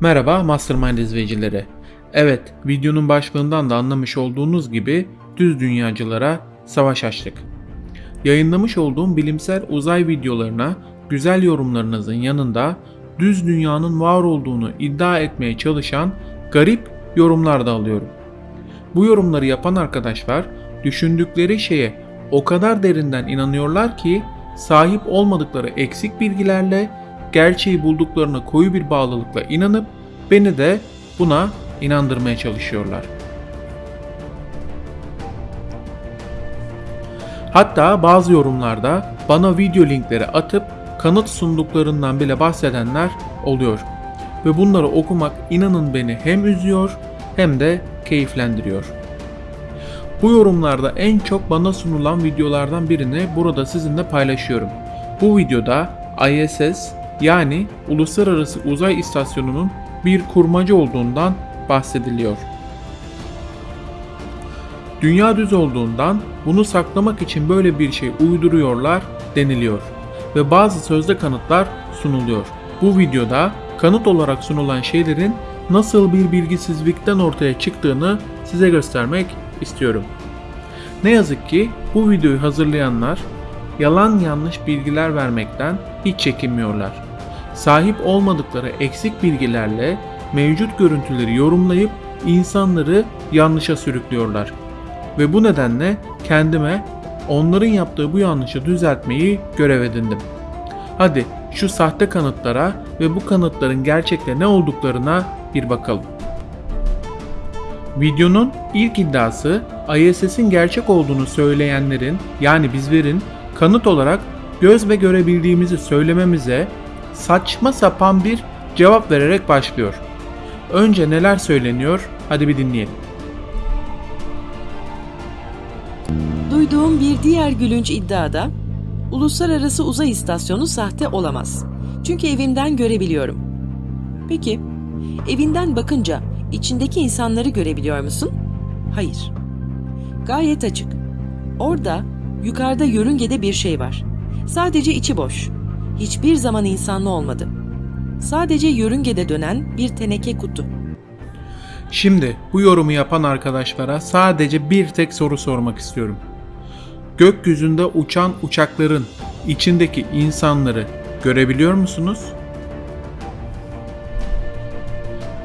Merhaba Mastermind izleyicileri. Evet, videonun başlığından da anlamış olduğunuz gibi düz dünyacılara savaş açtık. Yayınlamış olduğum bilimsel uzay videolarına güzel yorumlarınızın yanında düz dünyanın var olduğunu iddia etmeye çalışan garip yorumlar da alıyorum. Bu yorumları yapan arkadaşlar düşündükleri şeye o kadar derinden inanıyorlar ki sahip olmadıkları eksik bilgilerle gerçeği bulduklarına koyu bir bağlılıkla inanıp beni de buna inandırmaya çalışıyorlar. Hatta bazı yorumlarda bana video linkleri atıp kanıt sunduklarından bile bahsedenler oluyor. Ve bunları okumak inanın beni hem üzüyor hem de keyiflendiriyor. Bu yorumlarda en çok bana sunulan videolardan birini burada sizinle paylaşıyorum. Bu videoda ISS yani Uluslararası Uzay İstasyonu'nun bir kurmaca olduğundan bahsediliyor. Dünya düz olduğundan bunu saklamak için böyle bir şey uyduruyorlar deniliyor ve bazı sözde kanıtlar sunuluyor. Bu videoda kanıt olarak sunulan şeylerin nasıl bir bilgisizlikten ortaya çıktığını size göstermek istiyorum. Ne yazık ki bu videoyu hazırlayanlar yalan yanlış bilgiler vermekten hiç çekinmiyorlar. Sahip olmadıkları eksik bilgilerle mevcut görüntüleri yorumlayıp insanları yanlışa sürüklüyorlar. Ve bu nedenle kendime onların yaptığı bu yanlışı düzeltmeyi görev edindim. Hadi şu sahte kanıtlara ve bu kanıtların gerçekte ne olduklarına bir bakalım. Videonun ilk iddiası ISS'in gerçek olduğunu söyleyenlerin yani bizlerin kanıt olarak göz ve görebildiğimizi söylememize saçma sapan bir cevap vererek başlıyor. Önce neler söyleniyor? Hadi bir dinleyelim. Duyduğum bir diğer gülünç iddiada Uluslararası Uzay İstasyonu sahte olamaz. Çünkü evimden görebiliyorum. Peki, evinden bakınca içindeki insanları görebiliyor musun? Hayır. Gayet açık. Orada yukarıda yörüngede bir şey var. Sadece içi boş. Hiçbir zaman insanlı olmadı. Sadece yörüngede dönen bir teneke kutu. Şimdi bu yorumu yapan arkadaşlara sadece bir tek soru sormak istiyorum. Gökyüzünde uçan uçakların içindeki insanları görebiliyor musunuz?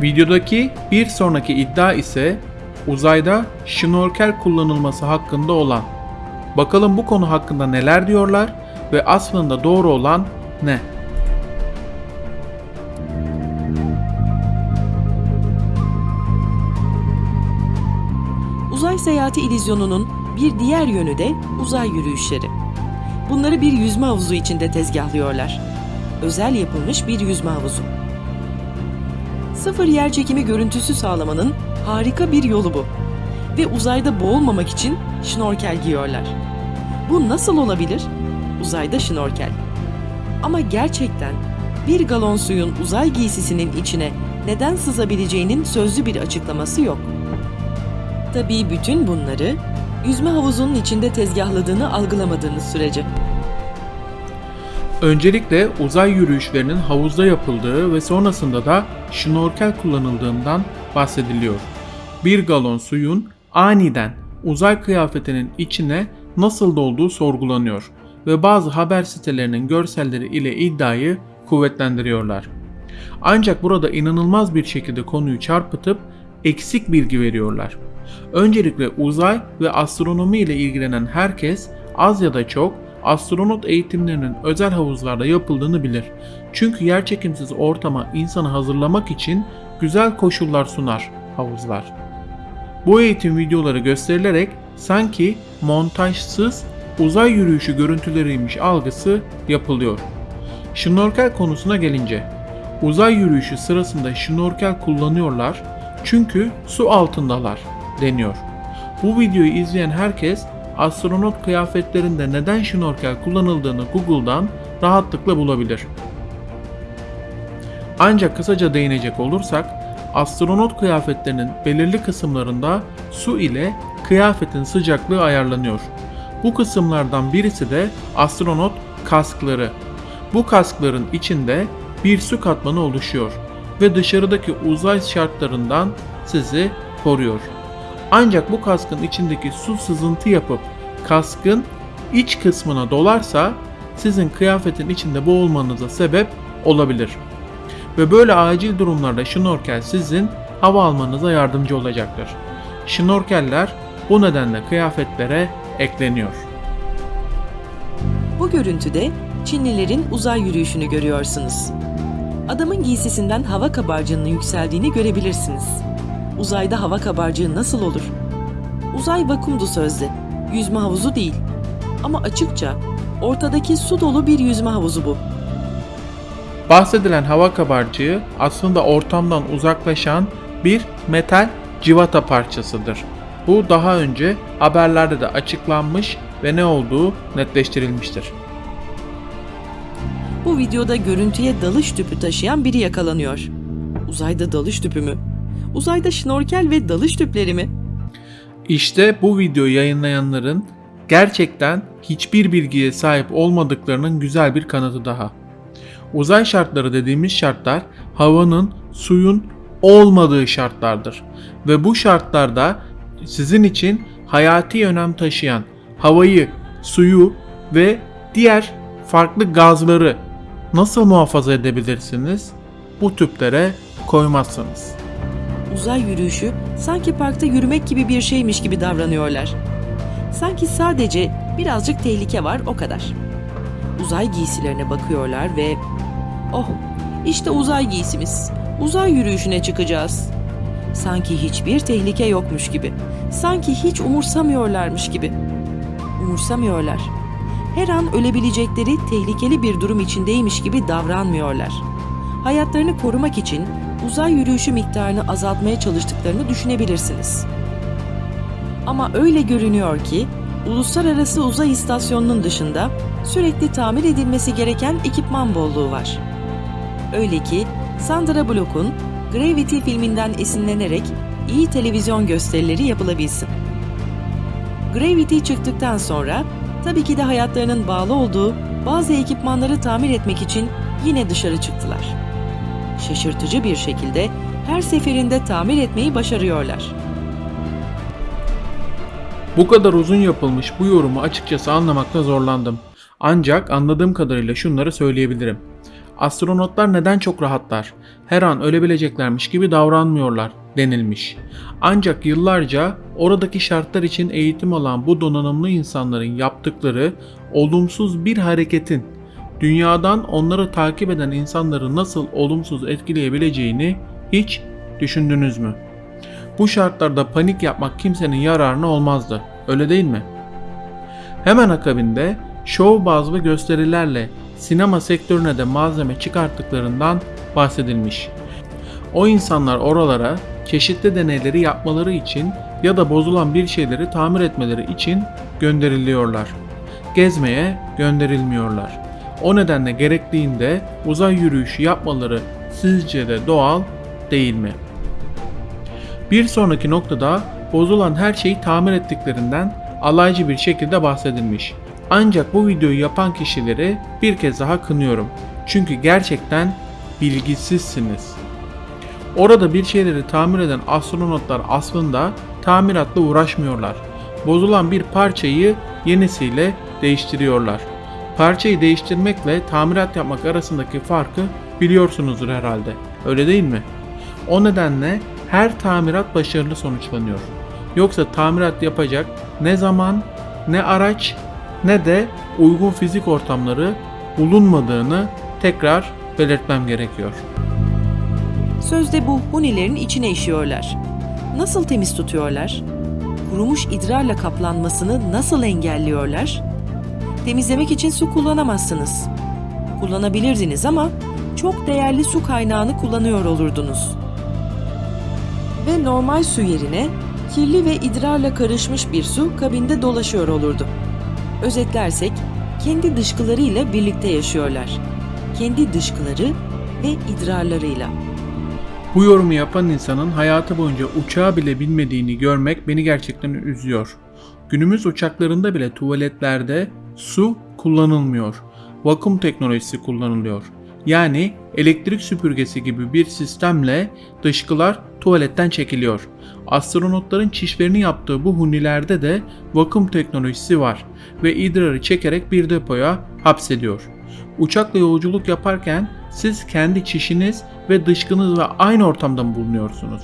Videodaki bir sonraki iddia ise uzayda şnorkel kullanılması hakkında olan. Bakalım bu konu hakkında neler diyorlar ve aslında doğru olan ne? Uzay seyahati illüzyonunun bir diğer yönü de uzay yürüyüşleri. Bunları bir yüzme havuzu içinde tezgahlıyorlar. Özel yapılmış bir yüzme havuzu. Sıfır yer çekimi görüntüsü sağlamanın harika bir yolu bu. Ve uzayda boğulmamak için şnorkel giyiyorlar. Bu nasıl olabilir? Uzayda şnorkel. Ama gerçekten bir galon suyun uzay giysisinin içine neden sızabileceğinin sözlü bir açıklaması yok. Tabii bütün bunları yüzme havuzunun içinde tezgahladığını algılamadığınız sürece. Öncelikle uzay yürüyüşlerinin havuzda yapıldığı ve sonrasında da şnorkel kullanıldığından bahsediliyor. Bir galon suyun aniden uzay kıyafetinin içine nasıl dolduğu sorgulanıyor ve bazı haber sitelerinin görselleri ile iddiayı kuvvetlendiriyorlar. Ancak burada inanılmaz bir şekilde konuyu çarpıtıp eksik bilgi veriyorlar. Öncelikle uzay ve astronomi ile ilgilenen herkes az ya da çok astronot eğitimlerinin özel havuzlarda yapıldığını bilir. Çünkü yerçekimsiz ortama insanı hazırlamak için güzel koşullar sunar havuzlar. Bu eğitim videoları gösterilerek sanki montajsız uzay yürüyüşü görüntüleriymiş algısı yapılıyor. Şnorkel konusuna gelince, uzay yürüyüşü sırasında şnorkel kullanıyorlar çünkü su altındalar deniyor. Bu videoyu izleyen herkes astronot kıyafetlerinde neden şnorkel kullanıldığını Google'dan rahatlıkla bulabilir. Ancak kısaca değinecek olursak, astronot kıyafetlerinin belirli kısımlarında su ile kıyafetin sıcaklığı ayarlanıyor. Bu kısımlardan birisi de astronot kaskları. Bu kaskların içinde bir su katmanı oluşuyor ve dışarıdaki uzay şartlarından sizi koruyor. Ancak bu kaskın içindeki su sızıntı yapıp kaskın iç kısmına dolarsa sizin kıyafetin içinde boğulmanıza sebep olabilir. Ve böyle acil durumlarda şnorkel sizin hava almanıza yardımcı olacaktır. Şnorkeller bu nedenle kıyafetlere ekleniyor. Bu görüntüde Çinlilerin uzay yürüyüşünü görüyorsunuz. Adamın giysisinden hava kabarcığının yükseldiğini görebilirsiniz. Uzayda hava kabarcığı nasıl olur? Uzay vakumdu sözde. Yüzme havuzu değil. Ama açıkça ortadaki su dolu bir yüzme havuzu bu. Bahsedilen hava kabarcığı aslında ortamdan uzaklaşan bir metal civata parçasıdır. Bu daha önce haberlerde de açıklanmış ve ne olduğu netleştirilmiştir. Bu videoda görüntüye dalış tüpü taşıyan biri yakalanıyor. Uzayda dalış tüpü mü? Uzayda şnorkel ve dalış tüpleri mi? İşte bu videoyu yayınlayanların gerçekten hiçbir bilgiye sahip olmadıklarının güzel bir kanıtı daha. Uzay şartları dediğimiz şartlar havanın, suyun olmadığı şartlardır. Ve bu şartlarda sizin için hayati önem taşıyan havayı, suyu ve diğer farklı gazları nasıl muhafaza edebilirsiniz? Bu tüplere koymazsınız. Uzay yürüyüşü sanki parkta yürümek gibi bir şeymiş gibi davranıyorlar. Sanki sadece birazcık tehlike var o kadar. Uzay giysilerine bakıyorlar ve oh işte uzay giysimiz. Uzay yürüyüşüne çıkacağız. Sanki hiçbir tehlike yokmuş gibi. Sanki hiç umursamıyorlarmış gibi. Umursamıyorlar. Her an ölebilecekleri tehlikeli bir durum içindeymiş gibi davranmıyorlar. Hayatlarını korumak için uzay yürüyüşü miktarını azaltmaya çalıştıklarını düşünebilirsiniz. Ama öyle görünüyor ki Uluslararası Uzay İstasyonu'nun dışında sürekli tamir edilmesi gereken ekipman bolluğu var. Öyle ki Sandra Bullock'un Gravity filminden esinlenerek iyi televizyon gösterileri yapılabilsin. Gravity çıktıktan sonra tabii ki de hayatlarının bağlı olduğu bazı ekipmanları tamir etmek için yine dışarı çıktılar. Şaşırtıcı bir şekilde her seferinde tamir etmeyi başarıyorlar. Bu kadar uzun yapılmış bu yorumu açıkçası anlamakta zorlandım. Ancak anladığım kadarıyla şunları söyleyebilirim. Astronotlar neden çok rahatlar? Her an ölebileceklermiş gibi davranmıyorlar denilmiş. Ancak yıllarca oradaki şartlar için eğitim alan bu donanımlı insanların yaptıkları olumsuz bir hareketin dünyadan onları takip eden insanları nasıl olumsuz etkileyebileceğini hiç düşündünüz mü? Bu şartlarda panik yapmak kimsenin yararına olmazdı. Öyle değil mi? Hemen akabinde şov bazlı gösterilerle sinema sektörüne de malzeme çıkarttıklarından bahsedilmiş. O insanlar oralara çeşitli deneyleri yapmaları için ya da bozulan bir şeyleri tamir etmeleri için gönderiliyorlar. Gezmeye gönderilmiyorlar. O nedenle gerektiğinde uzay yürüyüşü yapmaları sizce de doğal değil mi? Bir sonraki noktada bozulan her şeyi tamir ettiklerinden alaycı bir şekilde bahsedilmiş. Ancak bu videoyu yapan kişileri bir kez daha kınıyorum. Çünkü gerçekten bilgisizsiniz. Orada bir şeyleri tamir eden astronotlar aslında tamiratla uğraşmıyorlar. Bozulan bir parçayı yenisiyle değiştiriyorlar. Parçayı değiştirmekle tamirat yapmak arasındaki farkı biliyorsunuzdur herhalde. Öyle değil mi? O nedenle her tamirat başarılı sonuçlanıyor. Yoksa tamirat yapacak ne zaman, ne araç, ne de uygun fizik ortamları bulunmadığını tekrar belirtmem gerekiyor. Sözde bu hunilerin içine işiyorlar. Nasıl temiz tutuyorlar? Kurumuş idrarla kaplanmasını nasıl engelliyorlar? Temizlemek için su kullanamazsınız. Kullanabilirdiniz ama çok değerli su kaynağını kullanıyor olurdunuz. Ve normal su yerine kirli ve idrarla karışmış bir su kabinde dolaşıyor olurdu. Özetlersek kendi dışkılarıyla birlikte yaşıyorlar. Kendi dışkıları ve idrarlarıyla. Bu yorumu yapan insanın hayatı boyunca uçağı bile bilmediğini görmek beni gerçekten üzüyor. Günümüz uçaklarında bile tuvaletlerde su kullanılmıyor. Vakum teknolojisi kullanılıyor. yani elektrik süpürgesi gibi bir sistemle dışkılar tuvaletten çekiliyor. Astronotların çişlerini yaptığı bu hunilerde de vakum teknolojisi var ve idrarı çekerek bir depoya hapsediyor. Uçakla yolculuk yaparken siz kendi çişiniz ve dışkınızla aynı ortamda mı bulunuyorsunuz?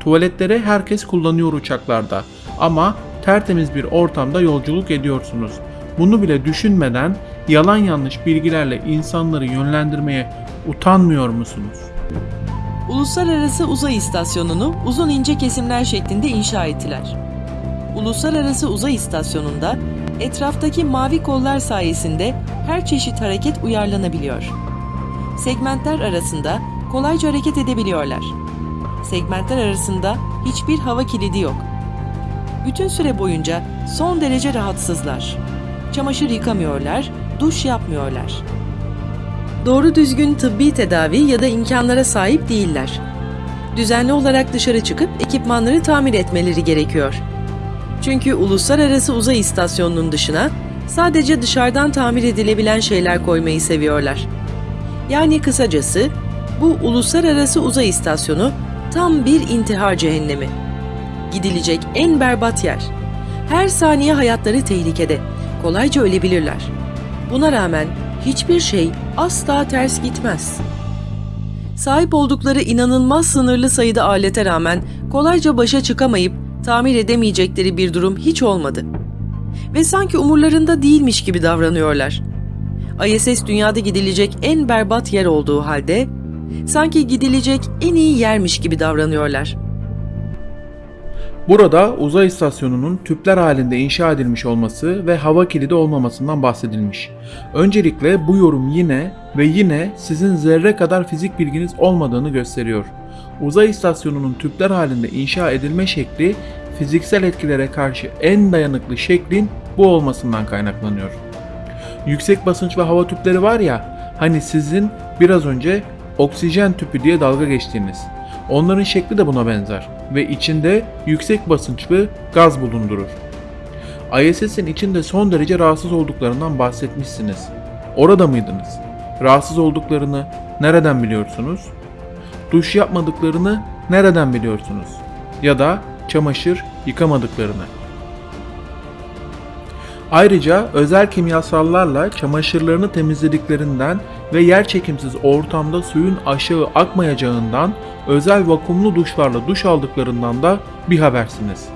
Tuvaletleri herkes kullanıyor uçaklarda ama tertemiz bir ortamda yolculuk ediyorsunuz. Bunu bile düşünmeden yalan yanlış bilgilerle insanları yönlendirmeye utanmıyor musunuz? Uluslararası Uzay İstasyonu'nu uzun ince kesimler şeklinde inşa ettiler. Uluslararası Uzay İstasyonu'nda etraftaki mavi kollar sayesinde her çeşit hareket uyarlanabiliyor. Segmentler arasında kolayca hareket edebiliyorlar. Segmentler arasında hiçbir hava kilidi yok. Bütün süre boyunca son derece rahatsızlar. Çamaşır yıkamıyorlar, duş yapmıyorlar. Doğru düzgün tıbbi tedavi ya da imkanlara sahip değiller. Düzenli olarak dışarı çıkıp ekipmanları tamir etmeleri gerekiyor. Çünkü Uluslararası Uzay İstasyonu'nun dışına sadece dışarıdan tamir edilebilen şeyler koymayı seviyorlar. Yani kısacası bu Uluslararası Uzay İstasyonu tam bir intihar cehennemi. Gidilecek en berbat yer. Her saniye hayatları tehlikede. Kolayca ölebilirler. Buna rağmen hiçbir şey asla ters gitmez. Sahip oldukları inanılmaz sınırlı sayıda alete rağmen kolayca başa çıkamayıp tamir edemeyecekleri bir durum hiç olmadı. Ve sanki umurlarında değilmiş gibi davranıyorlar. ISS dünyada gidilecek en berbat yer olduğu halde sanki gidilecek en iyi yermiş gibi davranıyorlar. Burada uzay istasyonunun tüpler halinde inşa edilmiş olması ve hava kilidi olmamasından bahsedilmiş. Öncelikle bu yorum yine ve yine sizin zerre kadar fizik bilginiz olmadığını gösteriyor. Uzay istasyonunun tüpler halinde inşa edilme şekli fiziksel etkilere karşı en dayanıklı şeklin bu olmasından kaynaklanıyor. Yüksek basınç ve hava tüpleri var ya, hani sizin biraz önce oksijen tüpü diye dalga geçtiğiniz. Onların şekli de buna benzer ve içinde yüksek basınçlı gaz bulundurur. ISS'in içinde son derece rahatsız olduklarından bahsetmişsiniz. Orada mıydınız? Rahatsız olduklarını nereden biliyorsunuz? Duş yapmadıklarını nereden biliyorsunuz? Ya da çamaşır yıkamadıklarını. Ayrıca özel kimyasallarla çamaşırlarını temizlediklerinden ve yerçekimsiz ortamda suyun aşağı akmayacağından özel vakumlu duşlarla duş aldıklarından da bir habersiniz.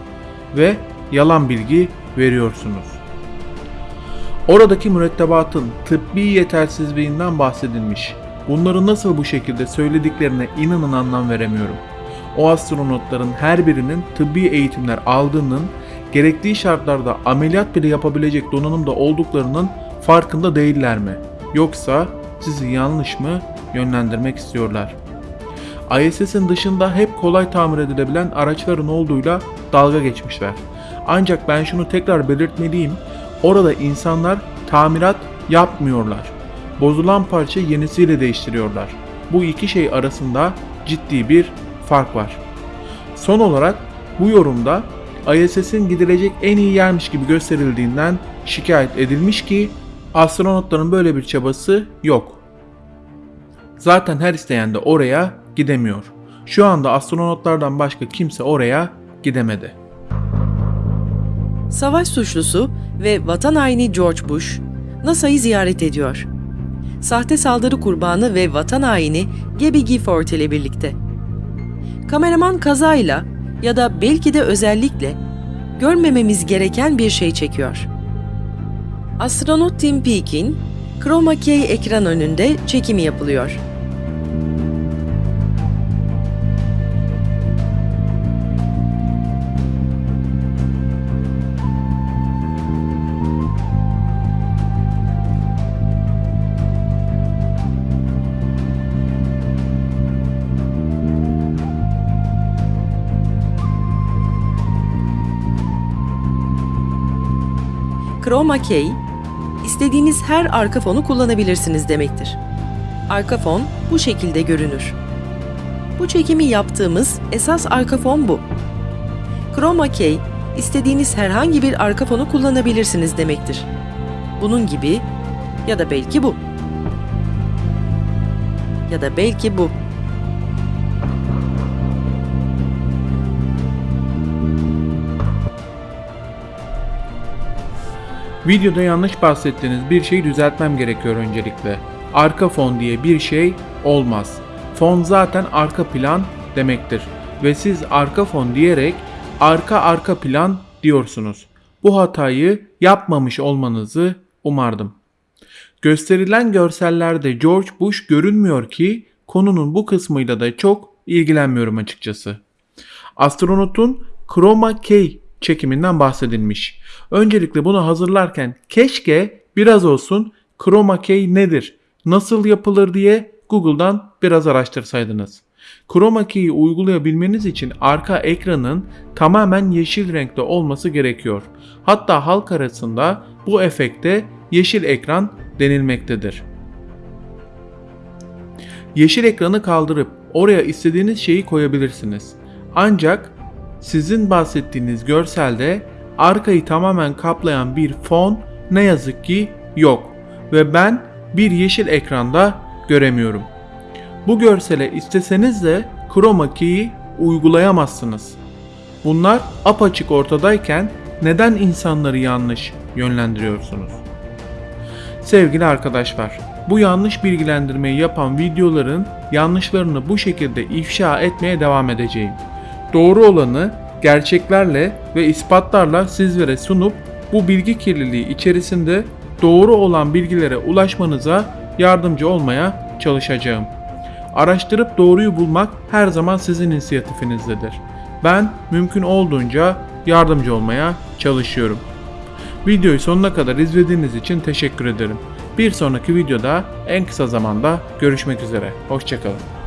Ve yalan bilgi veriyorsunuz. Oradaki mürettebatın tıbbi yetersizliğinden bahsedilmiş. Bunları nasıl bu şekilde söylediklerine inanın anlam veremiyorum. O astronotların her birinin tıbbi eğitimler aldığının, gerektiği şartlarda ameliyat bile yapabilecek donanımda olduklarının farkında değiller mi? Yoksa sizi yanlış mı yönlendirmek istiyorlar? ISS'in dışında hep kolay tamir edilebilen araçların olduğuyla dalga geçmişler. Ancak ben şunu tekrar belirtmeliyim. Orada insanlar tamirat yapmıyorlar. Bozulan parça yenisiyle değiştiriyorlar. Bu iki şey arasında ciddi bir fark var. Son olarak bu yorumda ISS'in gidilecek en iyi yermiş gibi gösterildiğinden şikayet edilmiş ki astronotların böyle bir çabası yok. Zaten her isteyen de oraya gidemiyor. Şu anda astronotlardan başka kimse oraya gidemedi. Savaş suçlusu ve vatan haini George Bush, NASA'yı ziyaret ediyor. Sahte saldırı kurbanı ve vatan haini Gabby Gifford ile birlikte. Kameraman kazayla ya da belki de özellikle görmememiz gereken bir şey çekiyor. Astronot Tim Peake'in Chroma Key ekran önünde çekimi yapılıyor. Chroma Key, istediğiniz her arka fonu kullanabilirsiniz demektir. Arka fon bu şekilde görünür. Bu çekimi yaptığımız esas arka fon bu. Chroma Key, istediğiniz herhangi bir arka fonu kullanabilirsiniz demektir. Bunun gibi ya da belki bu. Ya da belki bu. Videoda yanlış bahsettiğiniz bir şeyi düzeltmem gerekiyor öncelikle. Arka fon diye bir şey olmaz. Fon zaten arka plan demektir. Ve siz arka fon diyerek arka arka plan diyorsunuz. Bu hatayı yapmamış olmanızı umardım. Gösterilen görsellerde George Bush görünmüyor ki konunun bu kısmıyla da çok ilgilenmiyorum açıkçası. Astronotun Chroma Key çekiminden bahsedilmiş. Öncelikle bunu hazırlarken keşke biraz olsun Chroma Key nedir, nasıl yapılır diye Google'dan biraz araştırsaydınız. Chroma Key'i uygulayabilmeniz için arka ekranın tamamen yeşil renkte olması gerekiyor. Hatta halk arasında bu efekte yeşil ekran denilmektedir. Yeşil ekranı kaldırıp oraya istediğiniz şeyi koyabilirsiniz. Ancak sizin bahsettiğiniz görselde arkayı tamamen kaplayan bir fon ne yazık ki yok ve ben bir yeşil ekranda göremiyorum. Bu görsele isteseniz de chroma key'i uygulayamazsınız. Bunlar apaçık ortadayken neden insanları yanlış yönlendiriyorsunuz? Sevgili arkadaşlar, bu yanlış bilgilendirmeyi yapan videoların yanlışlarını bu şekilde ifşa etmeye devam edeceğim. Doğru olanı gerçeklerle ve ispatlarla sizlere sunup bu bilgi kirliliği içerisinde doğru olan bilgilere ulaşmanıza yardımcı olmaya çalışacağım. Araştırıp doğruyu bulmak her zaman sizin inisiyatifinizdedir. Ben mümkün olduğunca yardımcı olmaya çalışıyorum. Videoyu sonuna kadar izlediğiniz için teşekkür ederim. Bir sonraki videoda en kısa zamanda görüşmek üzere. Hoşçakalın.